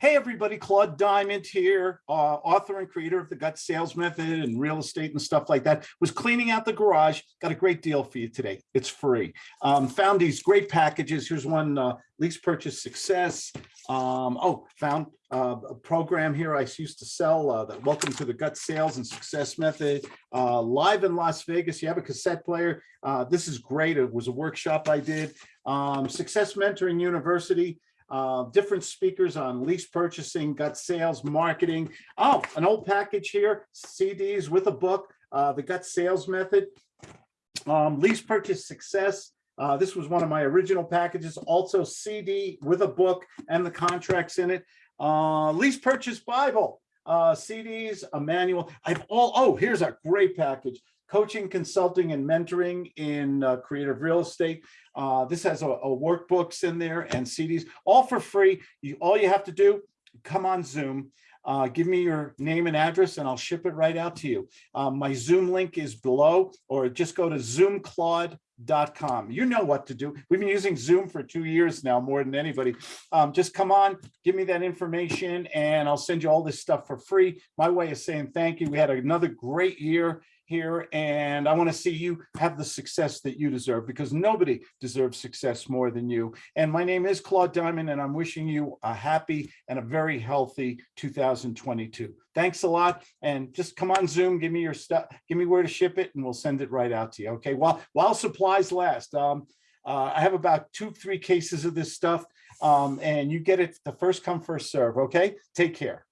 Hey, everybody, Claude Diamond here, uh, author and creator of the Gut Sales Method and real estate and stuff like that. Was cleaning out the garage, got a great deal for you today. It's free. Um, found these great packages. Here's one, uh, lease purchase success. Um, oh, found uh, a program here I used to sell, uh, that Welcome to the Gut Sales and Success Method, uh, live in Las Vegas. You have a cassette player. Uh, this is great. It was a workshop I did. Um, Success Mentoring University uh, different speakers on lease purchasing, gut sales, marketing. Oh, an old package here, CDs with a book, uh, the gut sales method, um, lease purchase success. Uh, this was one of my original packages, also CD with a book and the contracts in it. Uh, lease purchase Bible, uh, CDs, a manual. I've all, oh, here's a great package coaching, consulting, and mentoring in uh, creative real estate. Uh, this has a, a, workbooks in there and CDs, all for free. You, all you have to do, come on Zoom, uh, give me your name and address and I'll ship it right out to you. Um, my Zoom link is below or just go to zoomclaude.com. You know what to do. We've been using Zoom for two years now, more than anybody. Um, just come on, give me that information and I'll send you all this stuff for free. My way of saying thank you. We had another great year here and I want to see you have the success that you deserve because nobody deserves success more than you. And my name is Claude Diamond and I'm wishing you a happy and a very healthy 2022. Thanks a lot. And just come on Zoom, give me your stuff, give me where to ship it and we'll send it right out to you. Okay, while, while supplies last. Um, uh, I have about two, three cases of this stuff um, and you get it the first come, first serve. Okay, take care.